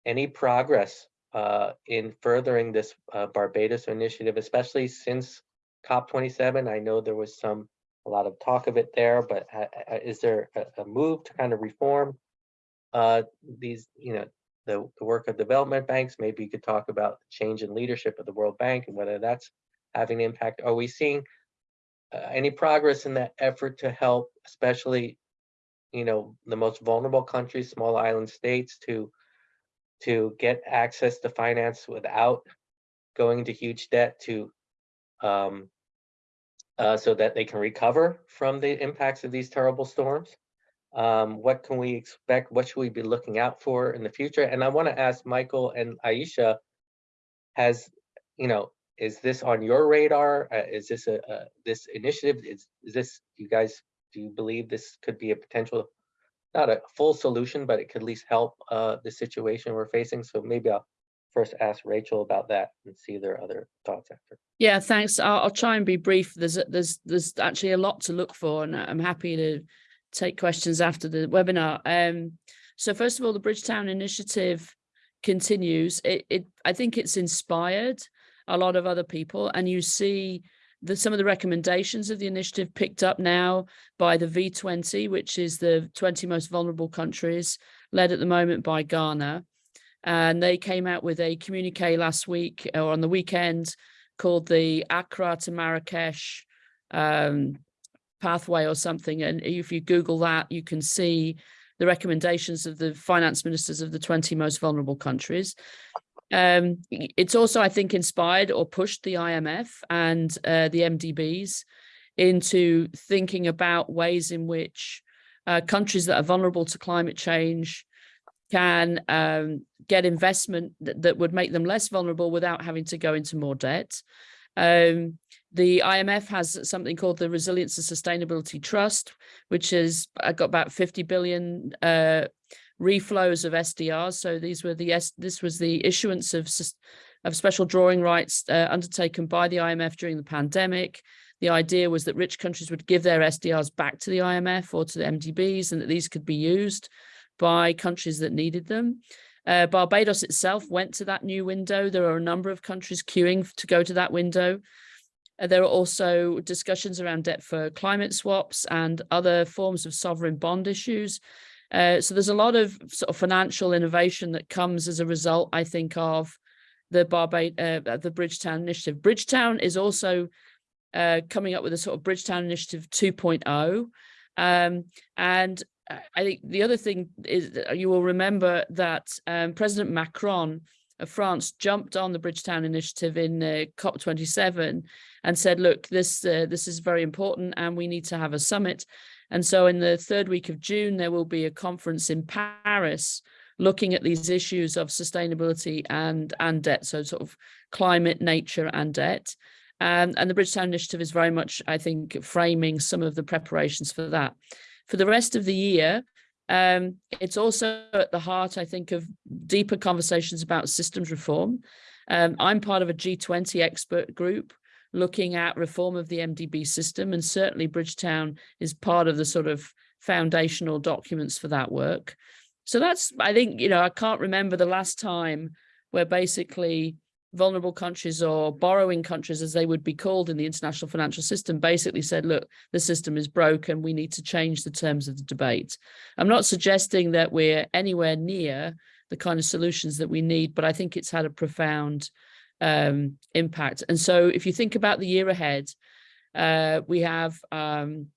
any progress uh, in furthering this uh, Barbados initiative, especially since COP27? I know there was some, a lot of talk of it there, but ha- ha- is there a, a move to kind of reform uh, these, you know, the, the work of development banks. Maybe you could talk about the change in leadership of the World Bank and whether that's having an impact. Are we seeing uh, any progress in that effort to help, especially, you know, the most vulnerable countries, small island states, to to get access to finance without going into huge debt to um, uh, so that they can recover from the impacts of these terrible storms? Um, what can we expect? What should we be looking out for in the future? And I want to ask Michael and Aisha, has, you know, is this on your radar? Uh, is this a, a this initiative? Is, is this, you guys, do you believe this could be a potential, not a full solution, but it could at least help uh, the situation we're facing? So maybe I'll first ask Rachel about that and see their other thoughts after. Yeah, thanks. I'll, I'll try and be brief. There's there's there's actually a lot to look for, and I'm happy to take questions after the webinar. Um, so first of all, the Bridgetown initiative continues. It, it I think it's inspired a lot of other people, and you see that some of the recommendations of the initiative picked up now by the V20, which is the 20 most vulnerable countries, led at the moment by Ghana. And they came out with a communique last week or on the weekend called the Accra to Marrakesh um, pathway or something. And if you Google that, you can see the recommendations of the finance ministers of the 20 most vulnerable countries. Um, it's also, I think, inspired or pushed the IMF and uh, the MDBs into thinking about ways in which uh, countries that are vulnerable to climate change can um, get investment that, that would make them less vulnerable without having to go into more debt. Um, the IMF has something called the Resilience and Sustainability Trust, which has uh, got about 50 billion uh, reflows of SDRs. So these were the this was the issuance of of special drawing rights uh, undertaken by the IMF during the pandemic. The idea was that rich countries would give their SDRs back to the IMF or to the MDBs, and that these could be used by countries that needed them. Uh, Barbados itself went to that new window. There are a number of countries queuing to go to that window. Uh, there are also discussions around debt for climate swaps and other forms of sovereign bond issues. Uh, so there's a lot of sort of financial innovation that comes as a result, I think, of the Barbade, uh, the Bridgetown Initiative. Bridgetown is also uh, coming up with a sort of Bridgetown Initiative 2.0. Um, and I think the other thing is you will remember that um, President Macron of France jumped on the Bridgetown Initiative in uh, COP27 and said, look, this, uh, this is very important and we need to have a summit. And so in the third week of June, there will be a conference in Paris looking at these issues of sustainability and, and debt, so sort of climate, nature and debt. Um, and the Bridgetown Initiative is very much, I think, framing some of the preparations for that. For the rest of the year, um, it's also at the heart, I think, of deeper conversations about systems reform. Um, I'm part of a G20 expert group looking at reform of the MDB system, and certainly Bridgetown is part of the sort of foundational documents for that work. So that's, I think, you know, I can't remember the last time where basically vulnerable countries or borrowing countries, as they would be called in the international financial system, basically said, look, the system is broken. We need to change the terms of the debate. I'm not suggesting that we're anywhere near the kind of solutions that we need, but I think it's had a profound um, impact. And so if you think about the year ahead, uh, we have um,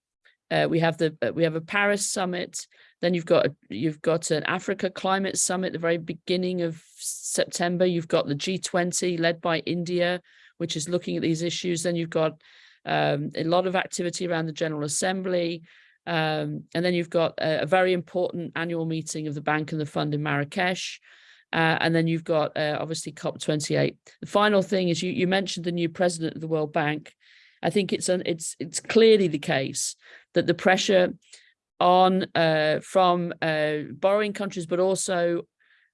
uh, we have the uh, we have a Paris summit. Then you've got you've got an Africa climate summit at the very beginning of September. You've got the G20 led by India, which is looking at these issues. Then you've got um, a lot of activity around the General Assembly. Um, and then you've got a, a, very important annual meeting of the bank and the fund in Marrakesh. Uh, and then you've got uh, obviously COP28. The final thing is you, you mentioned the new president of the World Bank. I think it's an, it's it's clearly the case that the pressure on uh, from uh, borrowing countries, but also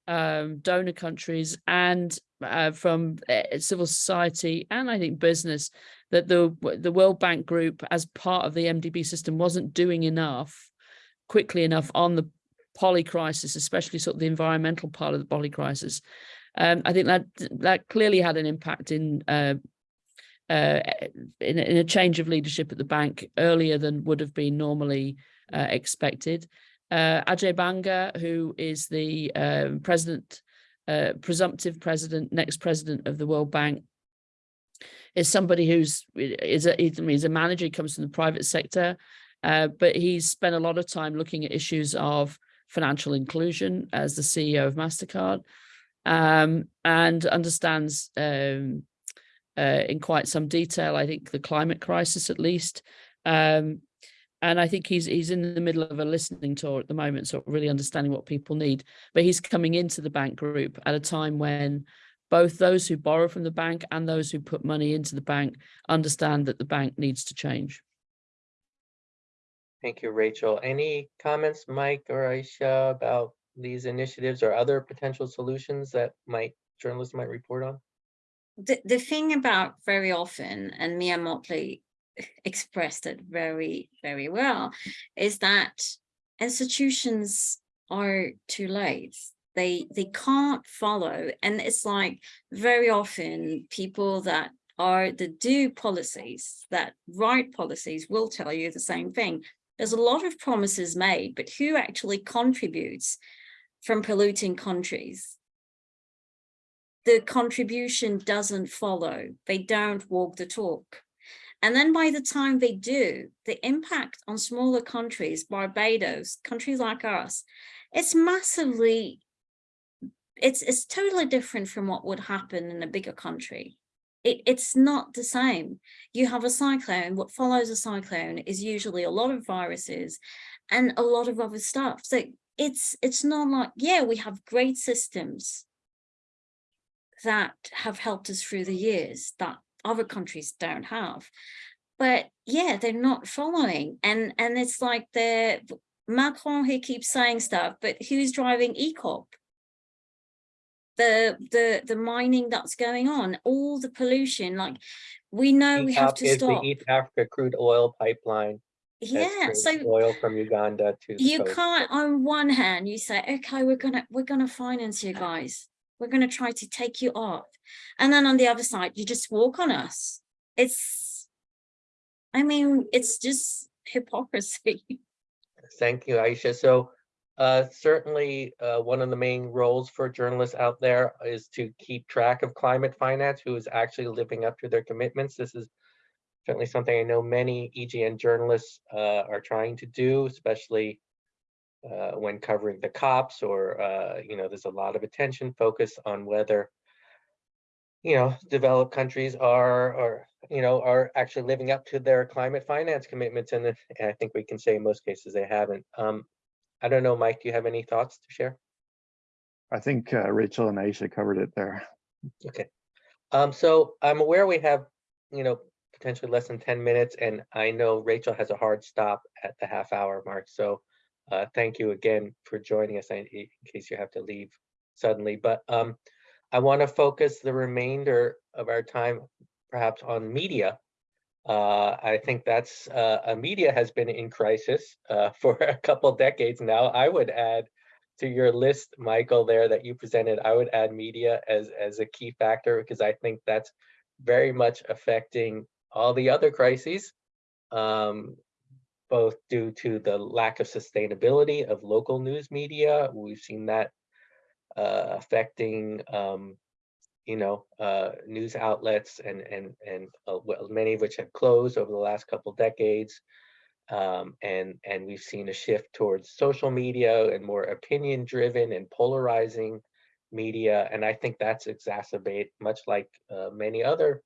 um, donor countries and uh, from uh, civil society and I think business that the the World Bank Group, as part of the MDB system, wasn't doing enough quickly enough on the poly crisis, especially sort of the environmental part of the poly crisis. Um, I think that that clearly had an impact in uh, uh, in, in, a change of leadership at the bank earlier than would have been normally uh, expected. Uh, Ajay Banga, who is the um, president, uh, presumptive president, next president of the World Bank, is somebody who's is a he's a manager. He comes from the private sector, uh, but he's spent a lot of time looking at issues of financial inclusion as the CEO of Mastercard, um, and understands um, uh, in quite some detail. I think the climate crisis, at least. Um, and I think he's he's in the middle of a listening tour at the moment, so really understanding what people need. But he's coming into the bank group at a time when both those who borrow from the bank and those who put money into the bank understand that the bank needs to change. Thank you, Rachel. Any comments, Mike or Aisha, about these initiatives or other potential solutions that might journalists might report on? The, the thing about very often, and Mia Mottley expressed it very, very well, is that institutions are too late. They they can't follow. And it's like very often people that are the do policies, that write policies will tell you the same thing. There's a lot of promises made, but who actually contributes from polluting countries? The contribution doesn't follow. They don't walk the talk. And then by the time they do, the impact on smaller countries, Barbados, countries like us, it's massively, it's, it's totally different from what would happen in a bigger country. It, it's not the same. You have a cyclone, what follows a cyclone is usually a lot of viruses and a lot of other stuff. So it's, it's not like, yeah, we have great systems that have helped us through the years that other countries don't have. But yeah, they're not following. And, and it's like the Macron, he keeps saying stuff, but who's driving EACOP? The, the, the mining that's going on, all the pollution, like we know we have to is stop. the East Africa crude oil pipeline yeah, so Oil from Uganda to. you can't on one hand you say okay we're gonna we're gonna finance you guys we're gonna try to take you off and then on the other side you just walk on us it's i mean it's just hypocrisy Thank you, Aisha. So uh, certainly uh, one of the main roles for journalists out there is to keep track of climate finance, who is actually living up to their commitments. This is certainly something I know many EJN journalists uh, are trying to do, especially uh, when covering the COPs or, uh, you know, there's a lot of attention focus on whether, you know, developed countries are, or, you know, are actually living up to their climate finance commitments. And and I think we can say in most cases they haven't. Um, I don't know, Mike, do you have any thoughts to share? I think uh, Rachel and Aisha covered it there. Okay. Um, so I'm aware we have, you know, potentially less than ten minutes, and I know Rachel has a hard stop at the half hour mark, so uh, thank you again for joining us in case you have to leave suddenly, but um, I want to focus the remainder of our time perhaps on media. Uh, I think that's, uh, uh, media has been in crisis uh, for a couple decades now. I would add to your list, Michael, there that you presented, I would add media as, as a key factor because I think that's very much affecting all the other crises, um, both due to the lack of sustainability of local news media. We've seen that uh, affecting, um, you know, uh, news outlets and and and uh, well, many of which have closed over the last couple decades. Um, and and we've seen a shift towards social media and more opinion driven and polarizing media. And I think that's exacerbate much like uh, many other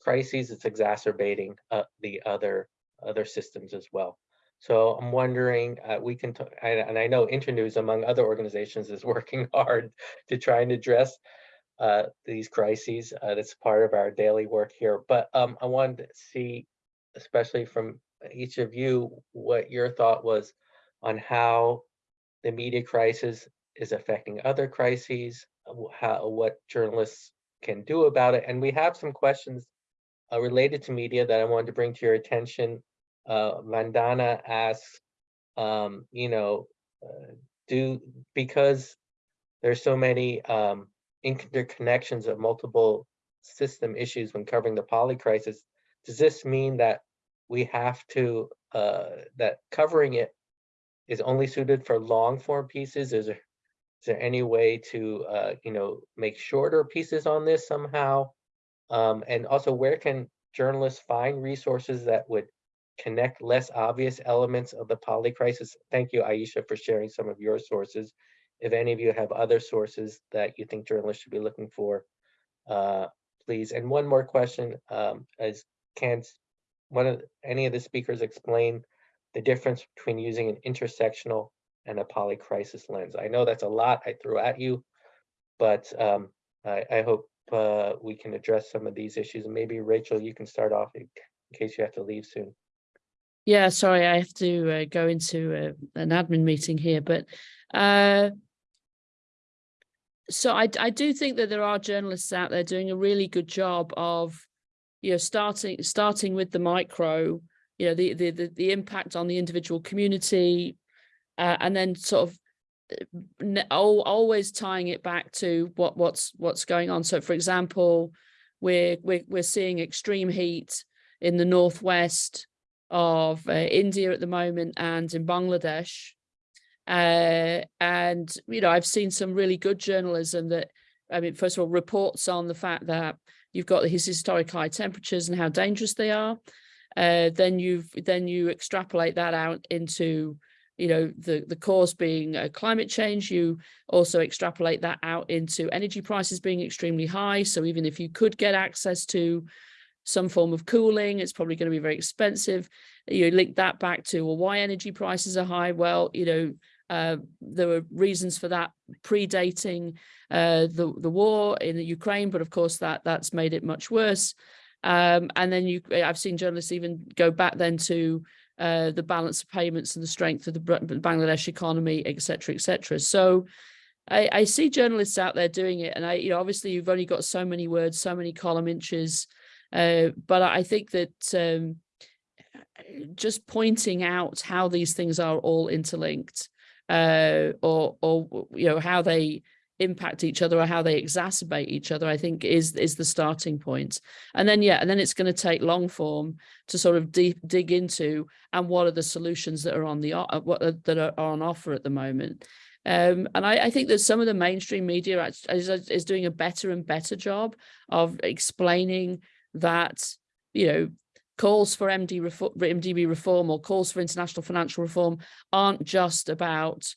crises, it's exacerbating uh, the other other systems as well. So I'm wondering, uh, we can, and I know Internews, among other organizations, is working hard to try and address uh, these crises. Uh, that's part of our daily work here. But um, I wanted to see, especially from each of you, what your thought was on how the media crisis is affecting other crises, how what journalists can do about it. And we have some questions uh, related to media that I wanted to bring to your attention. Uh, Vandana asks, um, you know, uh, do because there's so many um, interconnections of multiple system issues when covering the poly crisis. Does this mean that we have to uh, that covering it is only suited for long form pieces? Is there is there any way to uh, you know make shorter pieces on this somehow? Um, and also, where can journalists find resources that would connect less obvious elements of the poly crisis? Thank you, Aisha, for sharing some of your sources. If any of you have other sources that you think journalists should be looking for, uh, please. And one more question, um, as can one of any of the speakers explain the difference between using an intersectional and a polycrisis lens? I know that's a lot I threw at you, but um, I, I hope uh, we can address some of these issues. And maybe Rachel, you can start off in case you have to leave soon. Yeah, sorry, I have to uh, go into uh, an admin meeting here, but uh, so I I do think that there are journalists out there doing a really good job of, you know, starting starting with the micro, you know, the the the, the impact on the individual community, uh, and then sort of always tying it back to what what's what's going on. So, for example, we're we're we're seeing extreme heat in the northwest of uh, India at the moment and in Bangladesh. Uh, and, you know, I've seen some really good journalism that, I mean, first of all, reports on the fact that you've got these historic high temperatures and how dangerous they are. Uh, then you've then you extrapolate that out into, you know, the the cause being uh, climate change. You also extrapolate that out into energy prices being extremely high. So even if you could get access to some form of cooling, it's probably going to be very expensive. You link that back to well, why energy prices are high. Well, you know, uh, there were reasons for that predating uh, the the war in the Ukraine, but of course that that's made it much worse. Um, and then you, I've seen journalists even go back then to uh, the balance of payments and the strength of the Bangladesh economy, et cetera, et cetera. So I, I see journalists out there doing it, and I, you know, obviously you've only got so many words, so many column inches, uh, but I think that um, just pointing out how these things are all interlinked uh, or, or, you know, how they impact each other or how they exacerbate each other, I think is, is the starting. And then, yeah, and then it's going to take long form to sort of deep, dig into and what are the solutions that are on the, uh, what are, that are on offer at the moment. Um, and I, I think that some of the mainstream media is, is doing a better and better job of explaining that, you know, calls for MD reform, MDB reform or calls for international financial reform aren't just about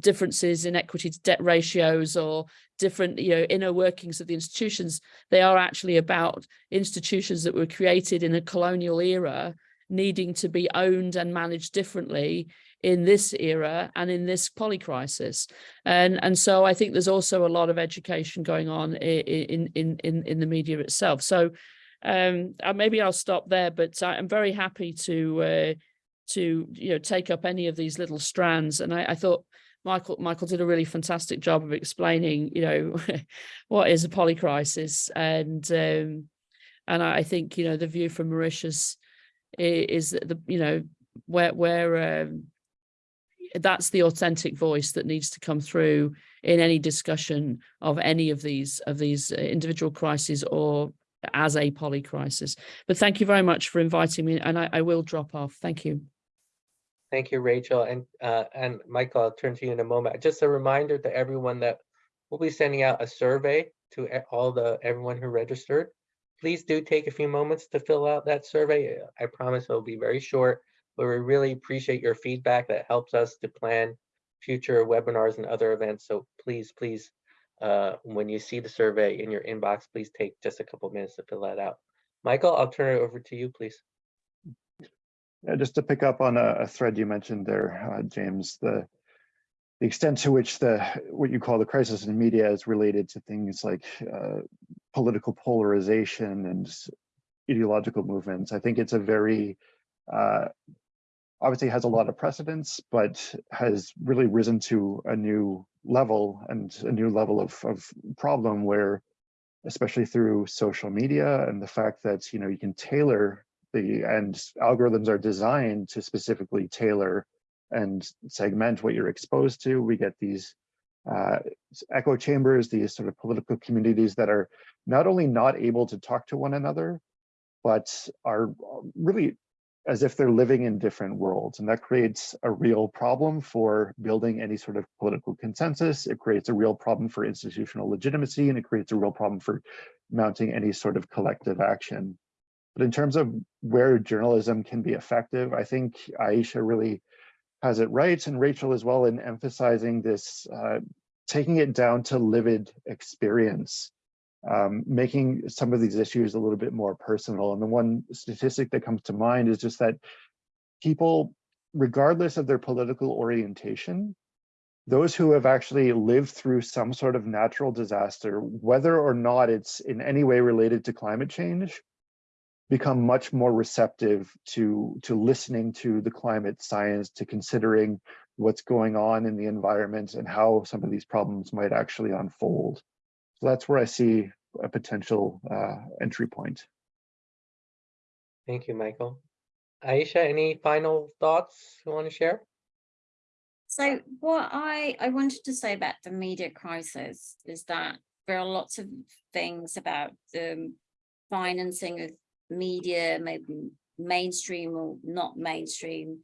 differences in equity to debt ratios or different you know inner workings of the institutions they are actually about institutions that were created in a colonial era needing to be owned and managed differently in this era and in this polycrisis. And and so i think there's also a lot of education going on in in in in the media itself. So um uh, maybe i'll stop there but i'm very happy to uh to you know take up any of these little strands and i, I thought michael michael did a really fantastic job of explaining you know what is a polycrisis and um and i think you know the view from mauritius is that the you know where where um that's the authentic voice that needs to come through in any discussion of any of these of these uh, individual crises or as a poly crisis. But thank you very much for inviting me and I, I will drop off. Thank you. Thank you, Rachel. And, uh, and Michael, I'll turn to you in a moment. Just a reminder to everyone that we'll be sending out a survey to all the, everyone who registered. Please do take a few moments to fill out that survey. I promise it'll be very short, but we really appreciate your feedback. That helps us to plan future webinars and other events. So please, please, uh, when you see the survey in your inbox, please take just a couple minutes to fill that out. Michael, I'll turn it over to you, please. Yeah, just to pick up on a, a thread you mentioned there, uh, James, the the extent to which the what you call the crisis in media is related to things like uh, political polarization and ideological movements. I think it's a very uh, obviously has a lot of precedence, but has really risen to a new level and a new level of, of problem where, especially through social media and the fact that you know you can tailor the and algorithms are designed to specifically tailor and segment what you're exposed to. We get these uh, echo chambers, these sort of political communities that are not only not able to talk to one another, but are really as if they're living in different worlds. And that creates a real problem for building any sort of political consensus. It creates a real problem for institutional legitimacy, and it creates a real problem for mounting any sort of collective action. But in terms of where journalism can be effective, I think Aisha really has it right, and Rachel as well, in emphasizing this, uh, taking it down to livid experience, um, making some of these issues a little bit more personal. And the one statistic that comes to mind is just that people, regardless of their political orientation, those who have actually lived through some sort of natural disaster, whether or not it's in any way related to climate change, become much more receptive to to listening to the climate science to considering what's going on in the environment and how some of these problems might actually unfold so that's where i see a potential uh, entry point Thank you, Michael. Aisha, any final thoughts you want to share? So what I, I wanted to say about the media crisis is that there are lots of things about the financing of media, maybe mainstream or not mainstream,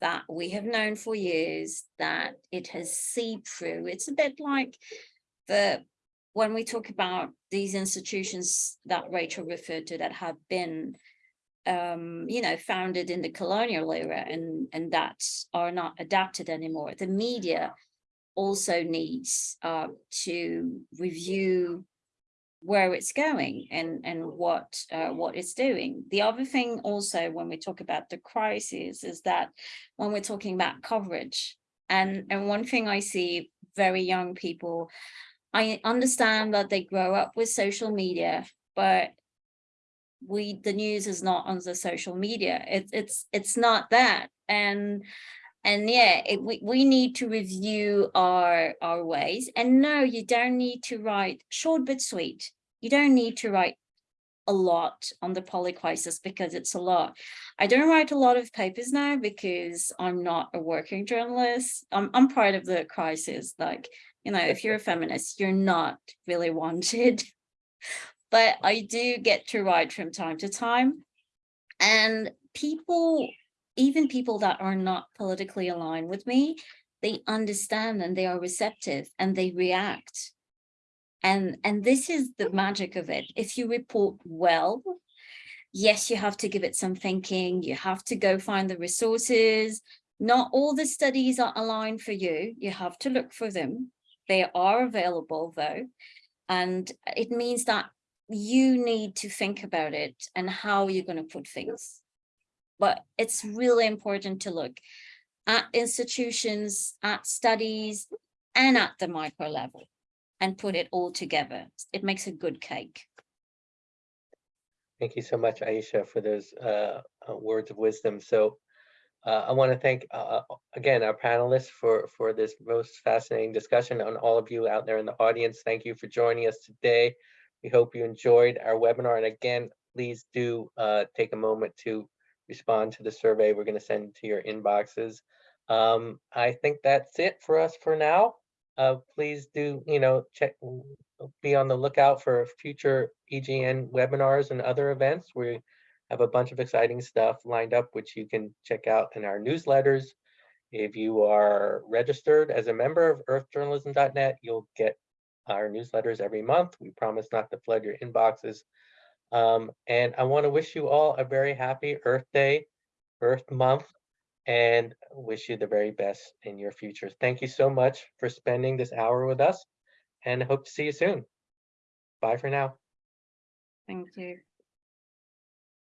that we have known for years that it has seeped through. It's a bit like the when we talk about these institutions that Rachel referred to that have been um, you know, founded in the colonial era and, and that are not adapted anymore. The media also needs uh, to review where it's going and, and what, uh, what it's doing. The other thing also, when we talk about the crisis, is that when we're talking about coverage, and, and one thing I see very young people, I understand that they grow up with social media, but we the news is not on the social media it, it's it's not that and and yeah it, we, we need to review our our ways and no you don't need to write short but sweet you don't need to write a lot on the poly crisis because it's a lot. I don't write a lot of papers now because I'm not a working journalist. I'm, I'm part of the crisis. Like, you know, if you're a feminist, you're not really wanted. But I do get to write from time to time. And people, even people that are not politically aligned with me, they understand and they are receptive and they react. And, and this is the magic of it. If you report well, yes, you have to give it some thinking. You have to go find the resources. Not all the studies are aligned for you. You have to look for them. They are available though. And it means that you need to think about it and how you're going to put things. But it's really important to look at institutions, at studies, and at the micro level and put it all together. It makes a good cake. Thank you so much, Aisha, for those uh, uh, words of wisdom. So uh, I want to thank, uh, again, our panelists for, for this most fascinating discussion and all of you out there in the audience. Thank you for joining us today. We hope you enjoyed our webinar. And again, please do uh, take a moment to respond to the survey we're going to send to your inboxes. Um, I think that's it for us for now. Uh, please do, you know, check, be on the lookout for future EJN webinars and other events. We have a bunch of exciting stuff lined up, which you can check out in our newsletters. If you are registered as a member of earthjournalism.net, you'll get our newsletters every month. We promise not to flood your inboxes. Um, and I want to wish you all a very happy Earth Day, Earth Month, and wish you the very best in your future. Thank you so much for spending this hour with us and hope to see you soon. Bye for now. Thank you.